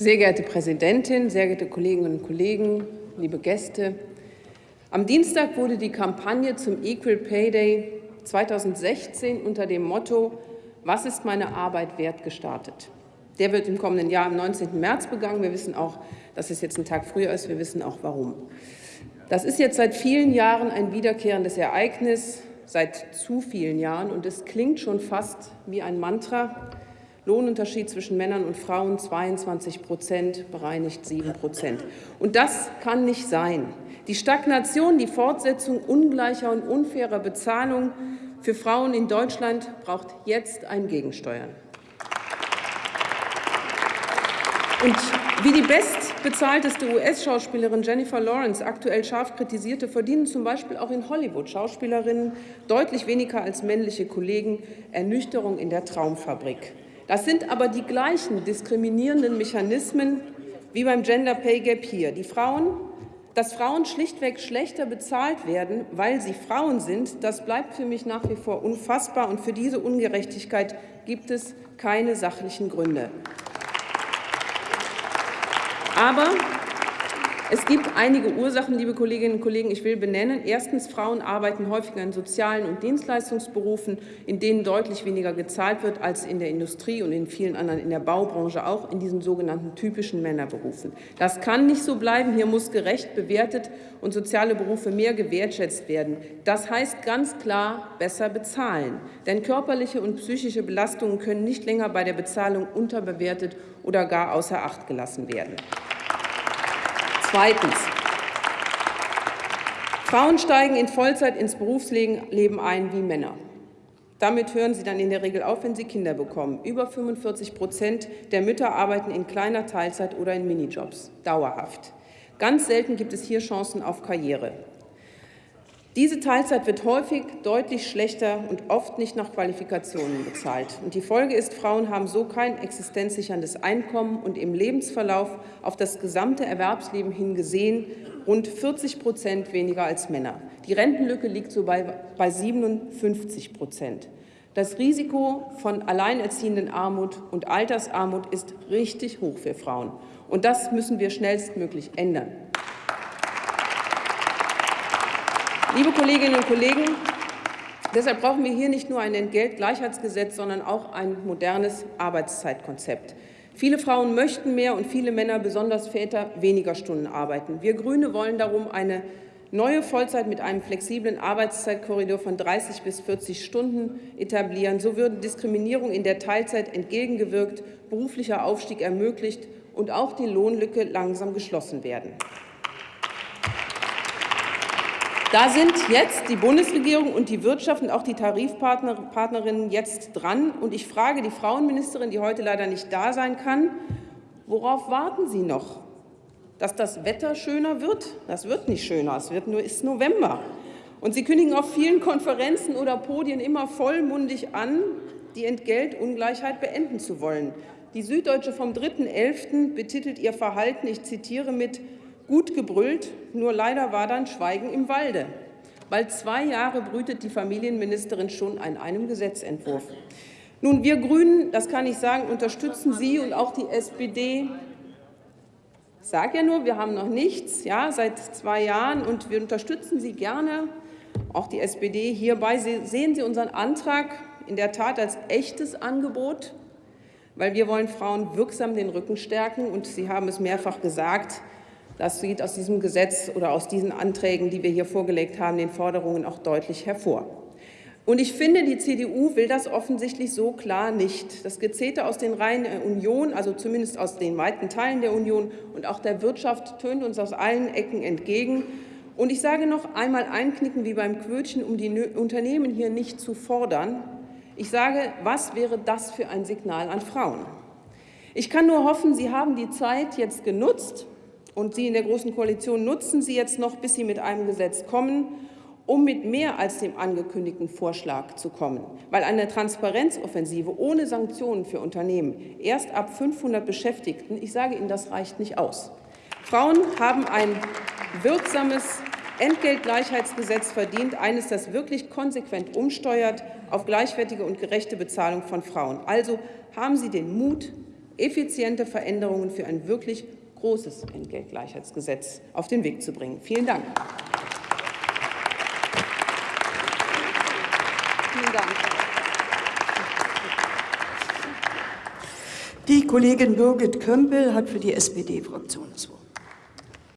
Sehr geehrte Präsidentin, sehr geehrte Kolleginnen und Kollegen, liebe Gäste! Am Dienstag wurde die Kampagne zum Equal Pay Day 2016 unter dem Motto Was ist meine Arbeit wert gestartet. Der wird im kommenden Jahr am 19. März begangen. Wir wissen auch, dass es jetzt ein Tag früher ist. Wir wissen auch, warum. Das ist jetzt seit vielen Jahren ein wiederkehrendes Ereignis, seit zu vielen Jahren, und es klingt schon fast wie ein Mantra. Lohnunterschied zwischen Männern und Frauen 22 Prozent, bereinigt 7 Prozent. Und das kann nicht sein. Die Stagnation, die Fortsetzung ungleicher und unfairer Bezahlung für Frauen in Deutschland braucht jetzt ein Gegensteuern. Und wie die bestbezahlteste US-Schauspielerin Jennifer Lawrence aktuell scharf kritisierte, verdienen zum Beispiel auch in Hollywood Schauspielerinnen deutlich weniger als männliche Kollegen Ernüchterung in der Traumfabrik. Das sind aber die gleichen diskriminierenden Mechanismen wie beim Gender Pay Gap hier. Die Frauen, dass Frauen schlichtweg schlechter bezahlt werden, weil sie Frauen sind, das bleibt für mich nach wie vor unfassbar. Und für diese Ungerechtigkeit gibt es keine sachlichen Gründe. Aber es gibt einige Ursachen, liebe Kolleginnen und Kollegen, ich will benennen. Erstens, Frauen arbeiten häufiger in sozialen und Dienstleistungsberufen, in denen deutlich weniger gezahlt wird als in der Industrie und in vielen anderen, in der Baubranche auch, in diesen sogenannten typischen Männerberufen. Das kann nicht so bleiben. Hier muss gerecht bewertet und soziale Berufe mehr gewertschätzt werden. Das heißt ganz klar besser bezahlen. Denn körperliche und psychische Belastungen können nicht länger bei der Bezahlung unterbewertet oder gar außer Acht gelassen werden. Zweitens. Frauen steigen in Vollzeit ins Berufsleben ein wie Männer. Damit hören sie dann in der Regel auf, wenn sie Kinder bekommen. Über 45 Prozent der Mütter arbeiten in kleiner Teilzeit oder in Minijobs, dauerhaft. Ganz selten gibt es hier Chancen auf Karriere. Diese Teilzeit wird häufig deutlich schlechter und oft nicht nach Qualifikationen bezahlt. Und die Folge ist, Frauen haben so kein existenzsicherndes Einkommen und im Lebensverlauf auf das gesamte Erwerbsleben hin gesehen rund 40 Prozent weniger als Männer. Die Rentenlücke liegt so bei, bei 57 Prozent. Das Risiko von alleinerziehenden Armut und Altersarmut ist richtig hoch für Frauen. Und das müssen wir schnellstmöglich ändern. Liebe Kolleginnen und Kollegen, deshalb brauchen wir hier nicht nur ein Entgeltgleichheitsgesetz, sondern auch ein modernes Arbeitszeitkonzept. Viele Frauen möchten mehr und viele Männer, besonders Väter, weniger Stunden arbeiten. Wir Grüne wollen darum eine neue Vollzeit mit einem flexiblen Arbeitszeitkorridor von 30 bis 40 Stunden etablieren. So würden Diskriminierung in der Teilzeit entgegengewirkt, beruflicher Aufstieg ermöglicht und auch die Lohnlücke langsam geschlossen werden. Da sind jetzt die Bundesregierung und die Wirtschaft und auch die Tarifpartnerinnen jetzt dran. Und ich frage die Frauenministerin, die heute leider nicht da sein kann, worauf warten Sie noch? Dass das Wetter schöner wird? Das wird nicht schöner, es wird nur, ist November. Und Sie kündigen auf vielen Konferenzen oder Podien immer vollmundig an, die Entgeltungleichheit beenden zu wollen. Die Süddeutsche vom 3.11. betitelt ihr Verhalten, ich zitiere mit, gut gebrüllt, nur leider war dann Schweigen im Walde. Bald zwei Jahre brütet die Familienministerin schon an einem Gesetzentwurf. Nun, wir Grünen, das kann ich sagen, unterstützen Sie und auch die SPD. Ich sage ja nur, wir haben noch nichts, ja, seit zwei Jahren, und wir unterstützen Sie gerne, auch die SPD hierbei. Sehen Sie unseren Antrag in der Tat als echtes Angebot, weil wir wollen Frauen wirksam den Rücken stärken, und Sie haben es mehrfach gesagt, das geht aus diesem Gesetz oder aus diesen Anträgen, die wir hier vorgelegt haben, den Forderungen auch deutlich hervor. Und ich finde, die CDU will das offensichtlich so klar nicht. Das Gezeter aus den Reihen der Union, also zumindest aus den weiten Teilen der Union und auch der Wirtschaft, tönt uns aus allen Ecken entgegen. Und ich sage noch einmal einknicken wie beim Quötchen, um die Unternehmen hier nicht zu fordern. Ich sage, was wäre das für ein Signal an Frauen? Ich kann nur hoffen, Sie haben die Zeit jetzt genutzt, und Sie in der Großen Koalition nutzen Sie jetzt noch, bis Sie mit einem Gesetz kommen, um mit mehr als dem angekündigten Vorschlag zu kommen. Weil eine Transparenzoffensive ohne Sanktionen für Unternehmen erst ab 500 Beschäftigten, ich sage Ihnen, das reicht nicht aus. Frauen haben ein wirksames Entgeltgleichheitsgesetz verdient, eines, das wirklich konsequent umsteuert auf gleichwertige und gerechte Bezahlung von Frauen. Also haben Sie den Mut, effiziente Veränderungen für ein wirklich großes Entgeltgleichheitsgesetz auf den Weg zu bringen. Vielen Dank. Vielen Dank. Die Kollegin Birgit Kömpel hat für die SPD-Fraktion das Wort.